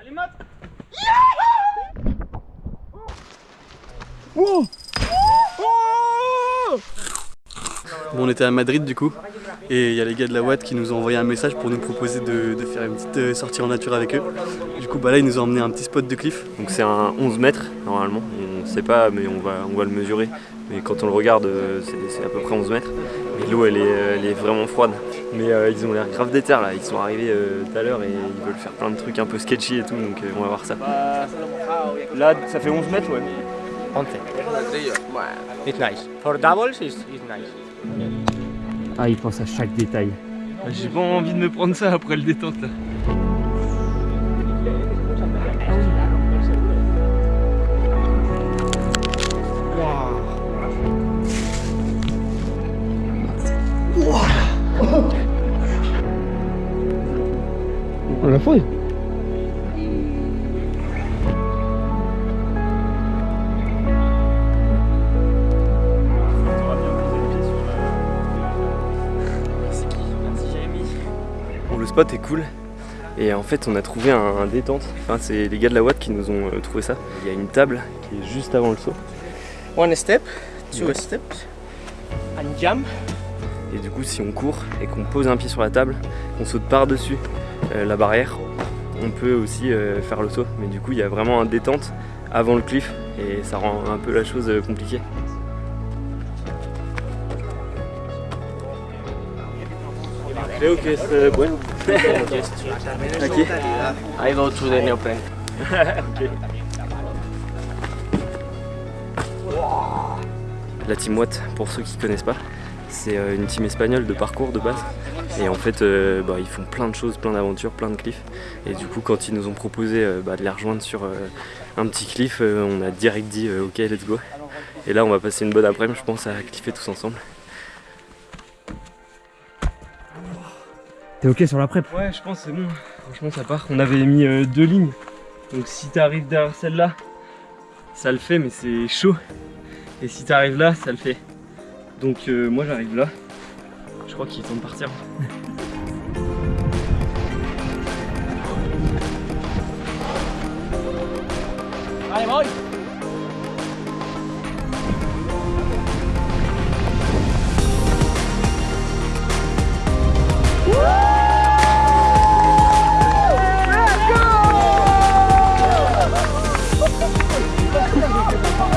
Allez, Matt Bon, on était à Madrid du coup, et il y a les gars de la Watt qui nous ont envoyé un message pour nous proposer de, de faire une petite euh, sortie en nature avec eux. Du coup, bah là, ils nous ont emmené un petit spot de cliff. Donc c'est un 11 mètres normalement, on sait pas mais on va, on va le mesurer. Mais quand on le regarde, euh, c'est à peu près 11 mètres. L'eau elle est, euh, elle est vraiment froide. Mais euh, ils ont l'air grave déter là, ils sont arrivés euh, tout à l'heure et ils veulent faire plein de trucs un peu sketchy et tout, donc euh, on va voir ça. Là, ça fait 11 mètres, ouais. 11. It's nice. For doubles, it's, it's nice. Ah, il pense à chaque détail. J'ai pas envie de me prendre ça après le détente là. Spot est cool. Et en fait, on a trouvé un, un détente. Enfin, c'est les gars de la Watt qui nous ont euh, trouvé ça. Il y a une table qui est juste avant le saut. One step, two Ouais. steps, and jump. Et du coup, si on court et qu'on pose un pied sur la table, qu'on saute par-dessus euh, la barrière, on peut aussi euh, faire le saut. Mais du coup, il y a vraiment un détente avant le cliff et ça rend un peu la chose euh, compliquée. Creo que es eh, bueno. I go to the neoprene. La Team Watt, pour ceux qui connaissent pas, c'est euh, une team espagnole de parcours de base. Et en fait, euh, bah, ils font plein de choses, plein d'aventures, plein de cliffs. Et du coup, quand ils nous ont proposé euh, bah, de les rejoindre sur un petit cliff, on a direct dit ok, let's go. Et là, on va passer une bonne après-midi, je pense, à cliffer tous ensemble. T'es ok sur la prep? Ouais, je pense que c'est bon. Franchement, ça part. On avait mis euh, deux lignes. Donc si t'arrives derrière celle-là, ça le fait, mais c'est chaud. Et si t'arrives là, ça le fait. Donc euh, moi, j'arrive là. Je crois qu'il est temps de partir. Allez, boy.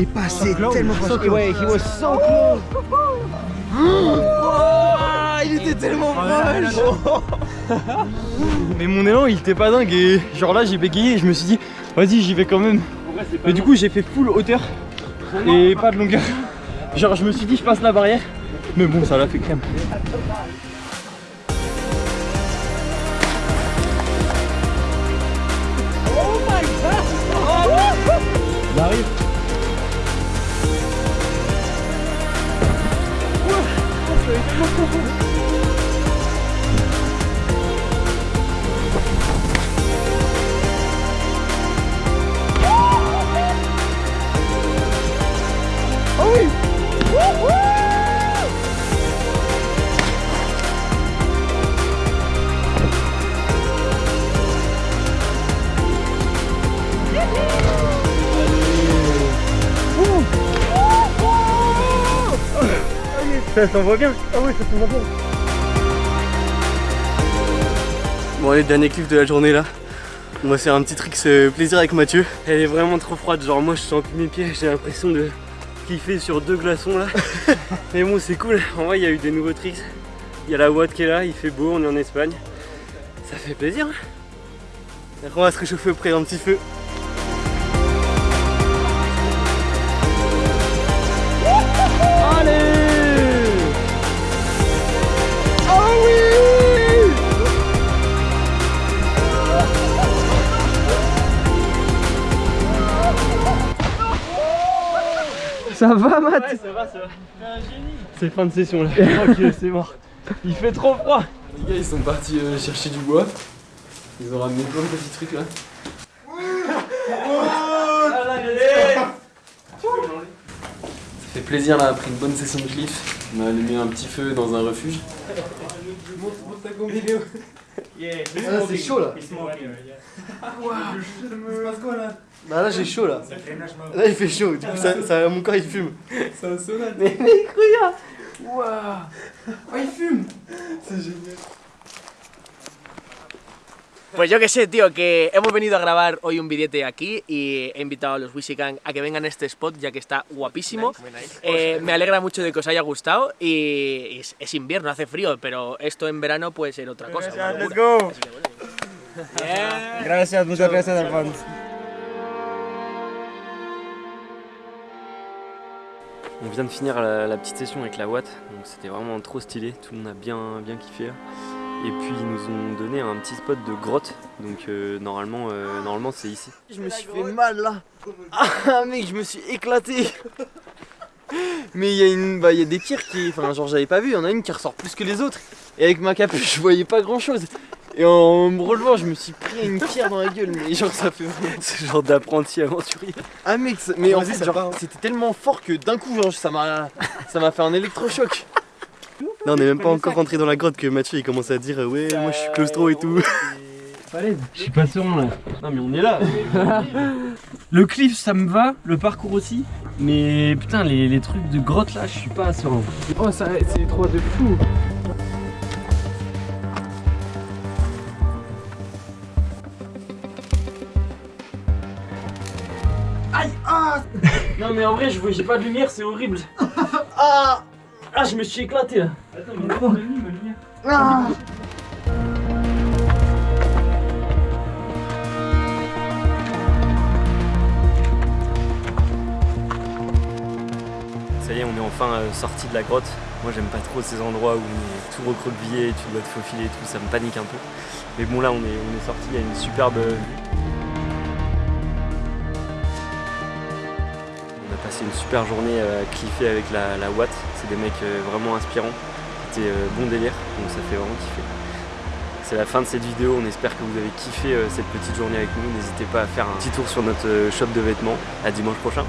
est passé tellement proche. Anyway, he was so close. il était tellement proche Mais mon élan il était pas dingue et genre là j'ai bégayé et je me suis dit vas-y j'y vais quand même. Mais du coup j'ai fait full hauteur et pas de longueur. Genre je me suis dit je passe la barrière mais bon ça l'a fait crème. Ça s'envoie bien Ah oui ça s'envoie bien Bon, allez, dernier cliff de la journée là. On va faire un petit trick plaisir avec Mathieu. Elle est vraiment trop froide, genre moi je sens plus mes pieds, j'ai l'impression de kiffer sur deux glaçons là. Mais bon, c'est cool. En vrai, il y a eu des nouveaux tricks. Il y a la Watt qui est là, il fait beau, on est en Espagne. Ça fait plaisir. hein. On va se réchauffer auprès d'un petit feu. Ça va, Matt Ouais, ça va, ça va. T'es un génie. C'est fin de session là. ok, c'est mort. Il fait trop froid. Les gars, ils sont partis euh, chercher du bois. Ils ont ramené plein de petits trucs là. Ça fait plaisir là, après une bonne session de cliff. On a allumé un petit feu dans un refuge. Ah, c'est chaud là. Là il fait chaud, du coup ça, ça- mon corps il fume. C'est un sauna. Mais mec regarde Waouh Oh il fume C'est génial. Pues yo que sé, tío, que hemos venido a grabar hoy un billete aquí y he invitado a los Wishikan a que vengan a este spot ya que está guapísimo. Eh, me alegra mucho de que os haya gustado y, es, es invierno, hace frío, pero esto en verano puede ser otra cosa. locura. go Gracias, muchas gracias, Alphonse. On vient de finir la, la petite session avec la Watt, donc c'était vraiment trop stylé, tout le monde a bien, bien kiffé. là. Et puis ils nous ont donné un petit spot de grotte, donc euh, normalement, euh, normalement c'est ici. Je me suis fait mal là. Ah mec, je me suis éclaté. Mais il y a une, bah il y a des tirs qui, enfin genre j'avais pas vu, il y en a une qui ressort plus que les autres. Et avec ma capuche, je voyais pas grand chose. Et en me relevant, je me suis pris une pierre dans la gueule, mais genre ça fait vraiment. Ce genre d'apprenti aventurier. Ah mec, ça- mais en fait, genre, hein. c'était tellement fort que d'un coup, genre, ça m'a, ça m'a fait un électrochoc. Là, on est même pas encore rentré dans la grotte que Mathieu il commence à dire Ouais, moi je suis claustro et tout. Je suis pas serein là. Non mais on est là. le cliff ça me va, le parcours aussi. Mais putain les, les trucs de grotte là, je suis pas serein. Oh ça c'est trop de fou. Non mais en vrai je vois j'ai pas de lumière, c'est horrible. Ah Ah je me suis éclaté là. Attends mais ma lumière. Ah Ça y est, on est enfin euh, sorti de la grotte. Moi j'aime pas trop ces endroits où on est tout recroquevillé, tu dois te faufiler et tout, ça me panique un peu. Mais bon là on est, on est sorti, il y a une superbe vue. Une super journée euh, à cliffer avec la, la Watt. C'est des mecs euh, vraiment inspirants. C'était euh, bon délire, donc ça fait vraiment kiffer. C'est la fin de cette vidéo, on espère que vous avez kiffé euh, cette petite journée avec nous. N'hésitez pas à faire un petit tour sur notre euh, shop de vêtements. À dimanche prochain.